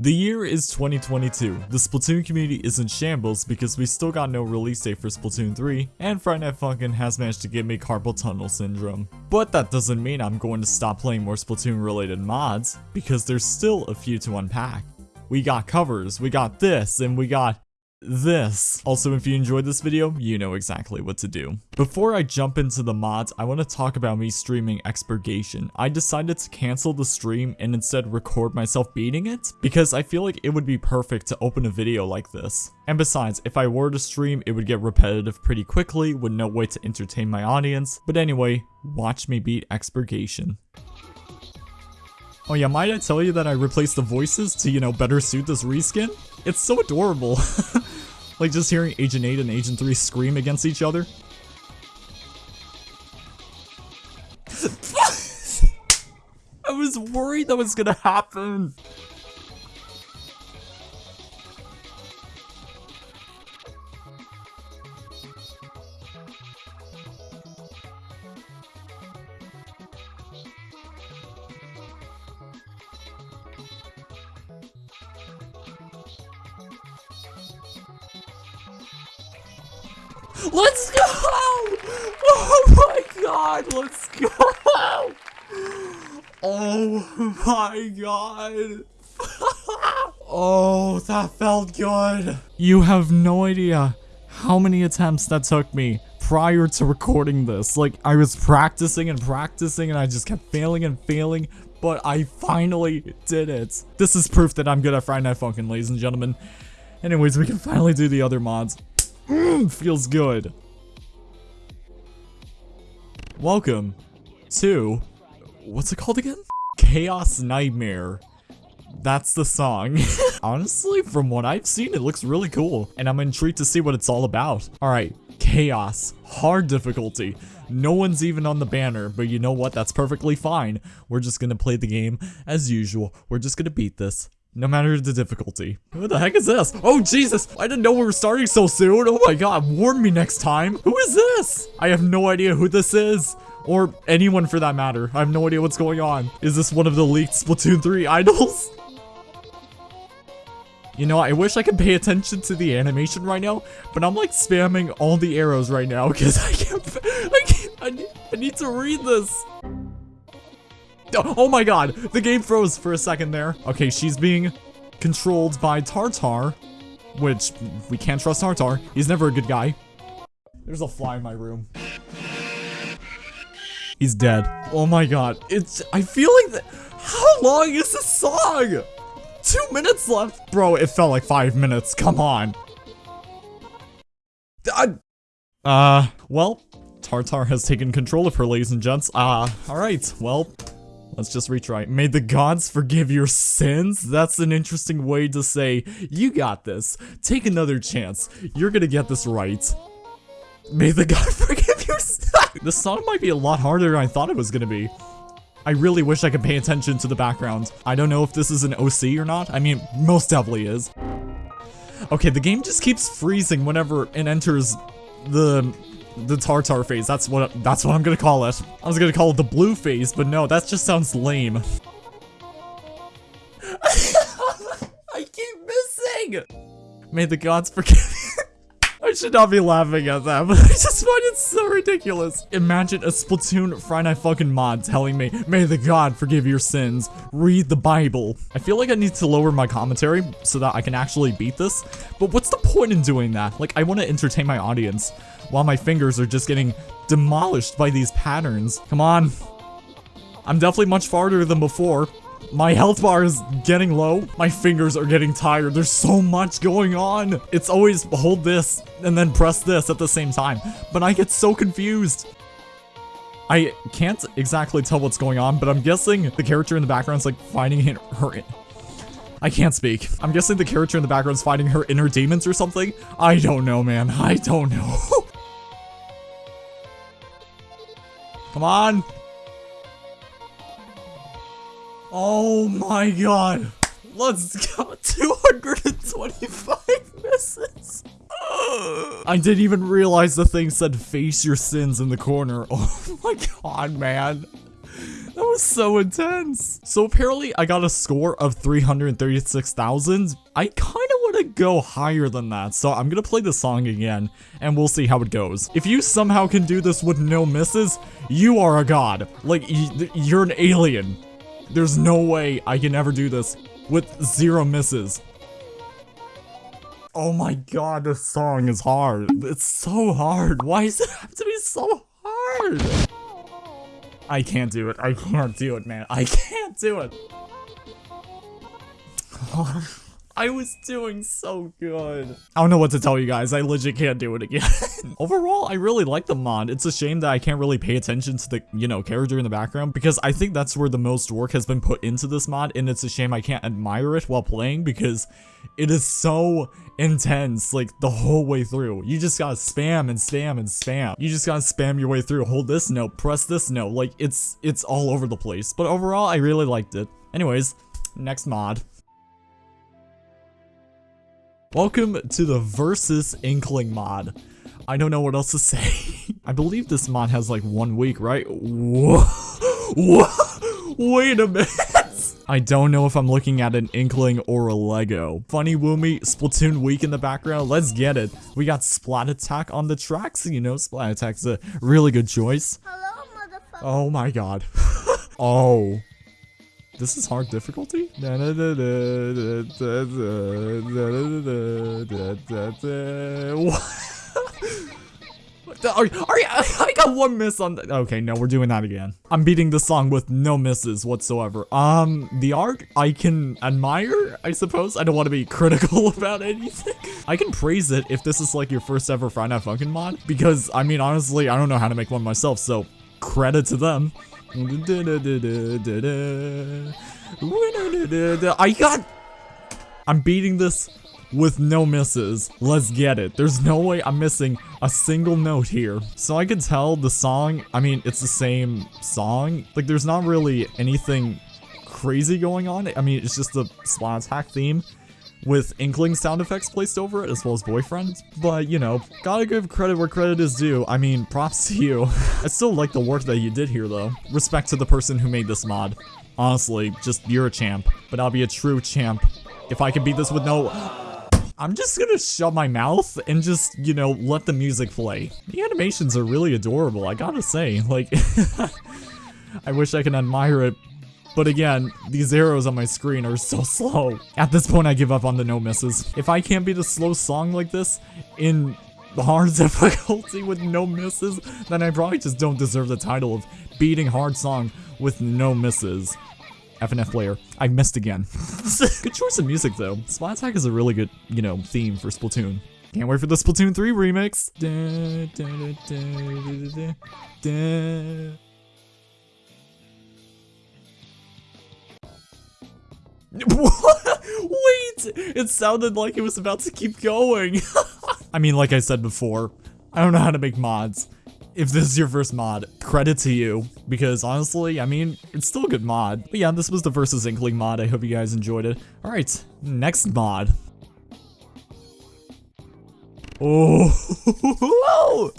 The year is 2022. The Splatoon community is in shambles because we still got no release date for Splatoon 3, and Friday Night Funkin' has managed to give me carpal tunnel syndrome. But that doesn't mean I'm going to stop playing more Splatoon related mods, because there's still a few to unpack. We got covers, we got this, and we got this. Also, if you enjoyed this video, you know exactly what to do. Before I jump into the mods, I want to talk about me streaming Expurgation. I decided to cancel the stream and instead record myself beating it because I feel like it would be perfect to open a video like this. And besides, if I were to stream, it would get repetitive pretty quickly with no way to entertain my audience. But anyway, watch me beat Expurgation. Oh yeah, might I tell you that I replaced the voices to, you know, better suit this reskin? It's so adorable. like just hearing Agent 8 and Agent 3 scream against each other. I was worried that was gonna happen. Let's go! Oh my god, let's go! Oh my god! oh, that felt good! You have no idea how many attempts that took me prior to recording this. Like, I was practicing and practicing and I just kept failing and failing, but I finally did it. This is proof that I'm good at Friday Night Funkin', ladies and gentlemen. Anyways, we can finally do the other mods. Feels good. Welcome to, what's it called again? Chaos Nightmare. That's the song. Honestly, from what I've seen, it looks really cool, and I'm intrigued to see what it's all about. Alright, Chaos. Hard difficulty. No one's even on the banner, but you know what? That's perfectly fine. We're just gonna play the game as usual. We're just gonna beat this. No matter the difficulty. Who the heck is this? Oh, Jesus! I didn't know we were starting so soon! Oh my god, warn me next time! Who is this? I have no idea who this is. Or anyone for that matter. I have no idea what's going on. Is this one of the leaked Splatoon 3 idols? You know, I wish I could pay attention to the animation right now, but I'm like spamming all the arrows right now because I can't, I can't, I need, I need to read this. Oh my god, the game froze for a second there. Okay, she's being controlled by Tartar, which we can't trust Tartar. He's never a good guy. There's a fly in my room. He's dead. Oh my god. It's- I feel like that- How long is this song? Two minutes left? Bro, it felt like five minutes. Come on. Uh, uh well, Tartar has taken control of her, ladies and gents. Ah, uh, alright, well, Let's just retry. May the gods forgive your sins? That's an interesting way to say, you got this. Take another chance. You're gonna get this right. May the god forgive your sins. this song might be a lot harder than I thought it was gonna be. I really wish I could pay attention to the background. I don't know if this is an OC or not. I mean, most definitely is. Okay, the game just keeps freezing whenever it enters the the tartar phase. That's what that's what I'm gonna call it. I was gonna call it the blue phase, but no, that just sounds lame. I keep missing. May the gods forgive me. I should not be laughing at that, but I just find it so ridiculous. Imagine a Splatoon Friday Night Funkin' mod telling me, May the God forgive your sins. Read the Bible. I feel like I need to lower my commentary so that I can actually beat this, but what's the point in doing that? Like, I want to entertain my audience while my fingers are just getting demolished by these patterns. Come on. I'm definitely much farther than before. My health bar is getting low. My fingers are getting tired. There's so much going on. It's always hold this and then press this at the same time. But I get so confused. I can't exactly tell what's going on, but I'm guessing the character in the background is like finding her... I can't speak. I'm guessing the character in the background is fighting her inner demons or something. I don't know, man. I don't know. Come on. Oh my god. Let's go. 225 misses. I didn't even realize the thing said face your sins in the corner. Oh my god, man. That was so intense. So apparently I got a score of 336,000. I kind to go higher than that. So I'm to play the song again and we'll see how it goes. If you somehow can do this with no misses, you are a god. Like, you're an alien. There's no way I can ever do this with zero misses. Oh my god, this song is hard. It's so hard. Why does it have to be so hard? I can't do it. I can't do it, man. I can't do it. Oh. I was doing so good. I don't know what to tell you guys. I legit can't do it again. Overall, I really like the mod. It's a shame that I can't really pay attention to the, you know, character in the background because I think that's where the most work has been put into this mod and it's a shame I can't admire it while playing because it is so intense like the whole way through. You just gotta spam and spam and spam. You just gotta spam your way through. Hold this note, press this note. Like it's it's all over the place. But overall, I really liked it. Anyways, next mod. Welcome to the Versus Inkling mod. I don't know what else to say. I believe this mod has like one week, right? Whoa. Whoa. Wait a minute. I don't know if I'm looking at an Inkling or a Lego. Funny Woomy, Splatoon week in the background, let's get it. We got Splattack on the tracks, you know, Splattack's a really good choice. Hello, motherfucker. Oh my god. oh. This is hard difficulty? Are, are, I got one miss on the, okay, no, we're doing that again. I'm beating the song with no misses whatsoever. Um, the art I can admire, I suppose. I don't want to be critical about anything. I can praise it if this is like your first ever Friday Night Funkin' mod, because, I mean, honestly, I don't know how to make one myself, so credit to them. I got... I'm beating this with no misses. Let's get it. There's no way I'm missing a single note here. So I could tell the song, I mean, it's the same song. Like, there's not really anything crazy going on. I mean, it's just the Splattack theme with Inkling sound effects placed over it, as well as Boyfriend. But, you know, gotta give credit where credit is due. I mean, props to you. I still like the work that you did here, though. Respect to the person who made this mod. Honestly, just, you're a champ. But I'll be a true champ if I can beat this with no... I'm just gonna shut my mouth and just, you know, let the music play. The animations are really adorable, I gotta say. Like, I wish I could admire it but again, these arrows on my screen are so slow. At this point, I give up on the no misses. If I can't beat a slow song like this in hard difficulty with no misses, then I probably just don't deserve the title of beating hard song with no misses. FNF player. I missed again. good choice of music though. Splattack is a really good, you know, theme for Splatoon. Can't wait for the Splatoon 3 remix. Da, da, da, Wait! It sounded like it was about to keep going. I mean, like I said before, I don't know how to make mods. If this is your first mod, credit to you, because honestly, I mean, it's still a good mod. But yeah, this was the Versus Inkling mod. I hope you guys enjoyed it. Alright, next mod. Oh!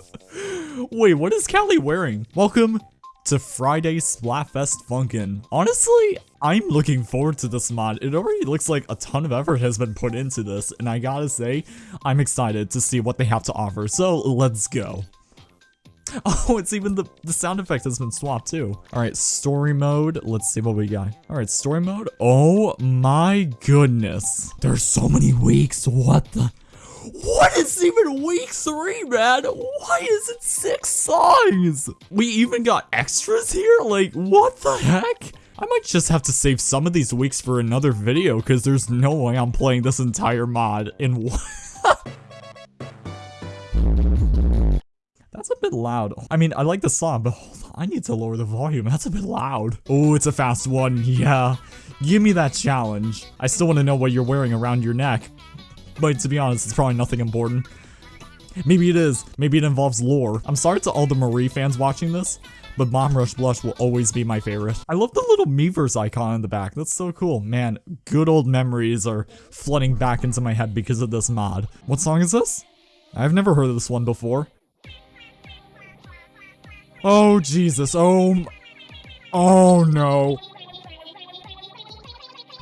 Wait, what is Callie wearing? Welcome to Friday Splatfest Funkin'. Honestly, I'm looking forward to this mod. It already looks like a ton of effort has been put into this, and I gotta say, I'm excited to see what they have to offer, so let's go. Oh, it's even the, the sound effect has been swapped too. All right, story mode. Let's see what we got. All right, story mode. Oh my goodness. There's so many weeks. What the? What is even week three, man? Why is it six songs? We even got extras here? Like, what the heck? I might just have to save some of these weeks for another video because there's no way I'm playing this entire mod in one. That's a bit loud. I mean, I like the song, but hold on, I need to lower the volume. That's a bit loud. Oh, it's a fast one. Yeah. Give me that challenge. I still want to know what you're wearing around your neck. But to be honest, it's probably nothing important. Maybe it is. Maybe it involves lore. I'm sorry to all the Marie fans watching this, but Bomb Rush Blush will always be my favorite. I love the little Miiverse icon in the back. That's so cool. Man, good old memories are flooding back into my head because of this mod. What song is this? I've never heard of this one before. Oh, Jesus. Oh, Oh no.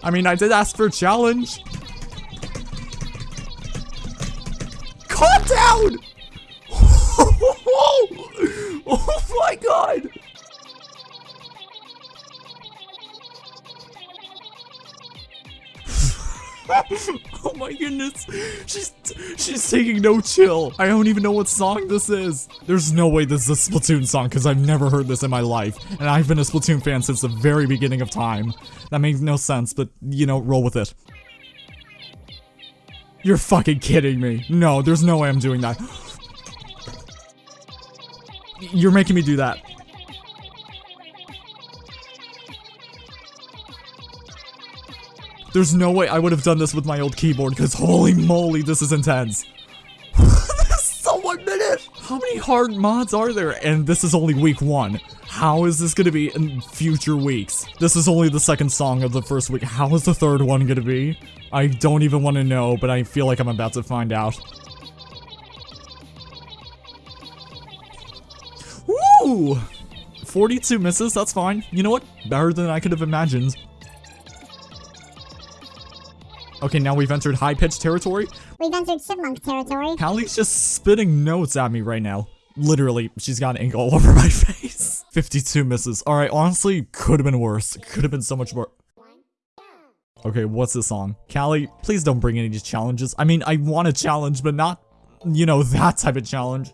I mean, I did ask for a challenge. oh my goodness. She's she's taking no chill. I don't even know what song this is. There's no way this is a Splatoon song because I've never heard this in my life. And I've been a Splatoon fan since the very beginning of time. That makes no sense, but you know, roll with it. You're fucking kidding me. No, there's no way I'm doing that. You're making me do that. There's no way I would have done this with my old keyboard, because holy moly, this is intense. this is so one minute! How many hard mods are there? And this is only week one. How is this gonna be in future weeks? This is only the second song of the first week. How is the third one gonna be? I don't even want to know, but I feel like I'm about to find out. Woo! 42 misses, that's fine. You know what? Better than I could have imagined. Okay, now we've entered high-pitched territory. We've entered chipmunk territory. Callie's just spitting notes at me right now. Literally, she's got ink all over my face. 52 misses. Alright, honestly, could have been worse. Could have been so much more. Okay, what's this song? Callie, please don't bring any challenges. I mean, I want a challenge, but not, you know, that type of challenge.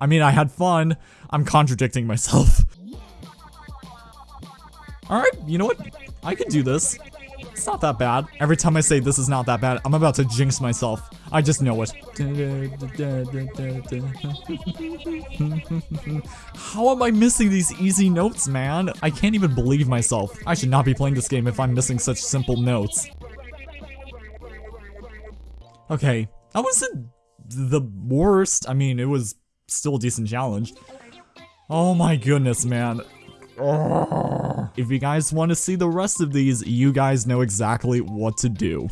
I mean, I had fun. I'm contradicting myself. Alright, you know what? I could do this. It's not that bad. Every time I say this is not that bad, I'm about to jinx myself. I just know it. How am I missing these easy notes, man? I can't even believe myself. I should not be playing this game if I'm missing such simple notes. Okay, that wasn't the worst. I mean, it was still a decent challenge. Oh my goodness, man. If you guys want to see the rest of these, you guys know exactly what to do.